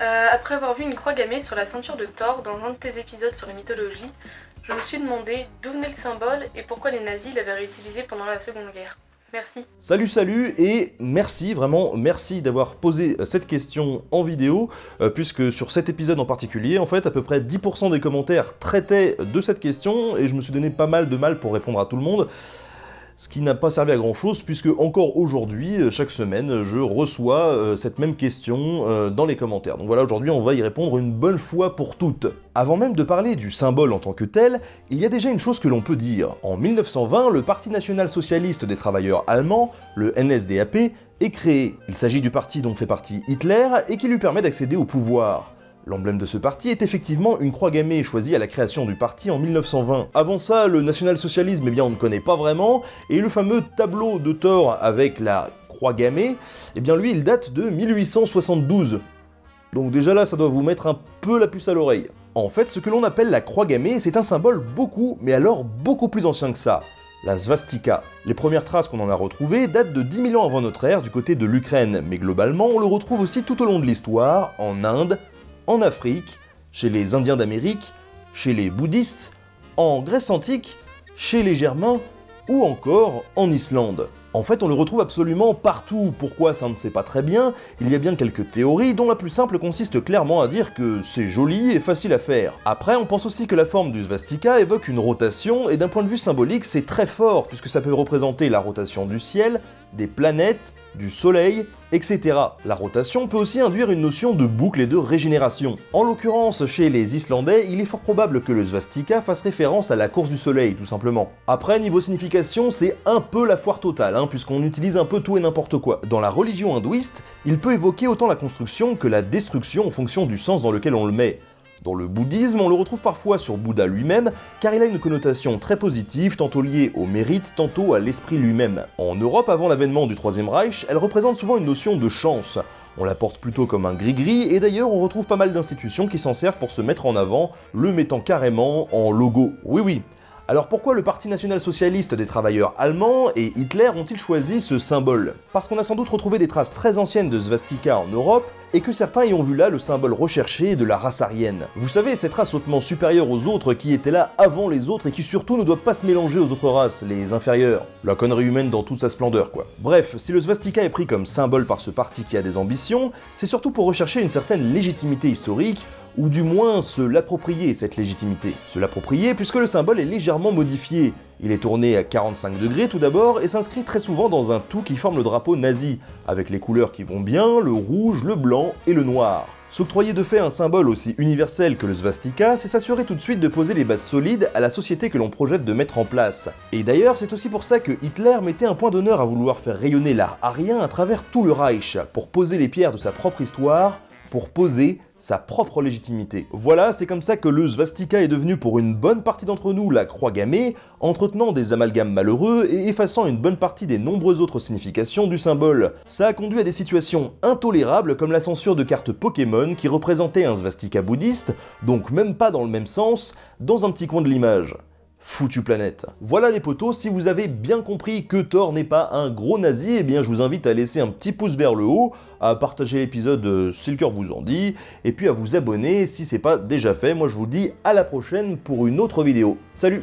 Euh, après avoir vu une croix gammée sur la ceinture de Thor dans un de tes épisodes sur les mythologies, je me suis demandé d'où venait le symbole et pourquoi les nazis l'avaient réutilisé pendant la Seconde Guerre. Merci. Salut, salut, et merci, vraiment, merci d'avoir posé cette question en vidéo, euh, puisque sur cet épisode en particulier, en fait, à peu près 10% des commentaires traitaient de cette question, et je me suis donné pas mal de mal pour répondre à tout le monde ce qui n'a pas servi à grand chose puisque encore aujourd'hui, euh, chaque semaine, je reçois euh, cette même question euh, dans les commentaires. Donc voilà, aujourd'hui on va y répondre une bonne fois pour toutes. Avant même de parler du symbole en tant que tel, il y a déjà une chose que l'on peut dire. En 1920, le Parti national socialiste des travailleurs allemands, le NSDAP, est créé. Il s'agit du parti dont fait partie Hitler et qui lui permet d'accéder au pouvoir. L'emblème de ce parti est effectivement une croix gammée choisie à la création du parti en 1920. Avant ça, le national-socialisme, eh bien on ne connaît pas vraiment, et le fameux tableau de Thor avec la croix gammée, eh bien lui il date de 1872. Donc déjà là, ça doit vous mettre un peu la puce à l'oreille. En fait, ce que l'on appelle la croix gammée, c'est un symbole beaucoup, mais alors beaucoup plus ancien que ça. La svastika. Les premières traces qu'on en a retrouvées datent de 10 000 ans avant notre ère du côté de l'Ukraine, mais globalement on le retrouve aussi tout au long de l'histoire, en Inde, en Afrique, chez les Indiens d'Amérique, chez les bouddhistes, en Grèce antique, chez les Germains ou encore en Islande. En fait, on le retrouve absolument partout. Pourquoi? Ça ne sait pas très bien Il y a bien quelques théories, dont la plus simple consiste clairement à dire que c'est joli et facile à faire. Après, on pense aussi que la forme du svastika évoque une rotation, et d'un point de vue symbolique, c'est très fort, puisque ça peut représenter la rotation du ciel, des planètes, du soleil, etc. La rotation peut aussi induire une notion de boucle et de régénération. En l'occurrence, chez les Islandais, il est fort probable que le svastika fasse référence à la course du soleil, tout simplement. Après, niveau signification, c'est un peu la foire totale, hein, puisqu'on utilise un peu tout et n'importe quoi. Dans la religion hindouiste, il peut évoquer autant la construction que la destruction en fonction du sens dans lequel on le met. Dans le bouddhisme, on le retrouve parfois sur Bouddha lui-même, car il a une connotation très positive, tantôt liée au mérite, tantôt à l'esprit lui-même. En Europe, avant l'avènement du Troisième Reich, elle représente souvent une notion de chance. On la porte plutôt comme un gris-gris, et d'ailleurs on retrouve pas mal d'institutions qui s'en servent pour se mettre en avant, le mettant carrément en logo. Oui oui, alors pourquoi le Parti national-socialiste des travailleurs allemands et Hitler ont-ils choisi ce symbole? Parce qu'on a sans doute retrouvé des traces très anciennes de svastika en Europe, et que certains y ont vu là le symbole recherché de la race aryenne. Vous savez, cette race hautement supérieure aux autres qui était là avant les autres et qui surtout ne doit pas se mélanger aux autres races, les inférieures. La connerie humaine dans toute sa splendeur, quoi. Bref, si le svastika est pris comme symbole par ce parti qui a des ambitions, c'est surtout pour rechercher une certaine légitimité historique, ou du moins se l'approprier cette légitimité. Se l'approprier puisque le symbole est légèrement modifié. Il est tourné à 45 degrés tout d'abord et s'inscrit très souvent dans un tout qui forme le drapeau nazi, avec les couleurs qui vont bien, le rouge, le blanc et le noir. S'octroyer de fait un symbole aussi universel que le svastika, c'est s'assurer tout de suite de poser les bases solides à la société que l'on projette de mettre en place. Et d'ailleurs, c'est aussi pour ça que Hitler mettait un point d'honneur à vouloir faire rayonner l'art arien à travers tout le Reich, pour poser les pierres de sa propre histoire, pour poser sa propre légitimité. Voilà, c'est comme ça que le svastika est devenu pour une bonne partie d'entre nous la croix gammée, entretenant des amalgames malheureux et effaçant une bonne partie des nombreuses autres significations du symbole. Ça a conduit à des situations intolérables comme la censure de cartes Pokémon qui représentaient un svastika bouddhiste, donc même pas dans le même sens, dans un petit coin de l'image foutu planète. Voilà les potos, si vous avez bien compris que Thor n'est pas un gros nazi, eh bien je vous invite à laisser un petit pouce vers le haut, à partager l'épisode euh, si le cœur vous en dit, et puis à vous abonner si c'est pas déjà fait. Moi je vous dis à la prochaine pour une autre vidéo. Salut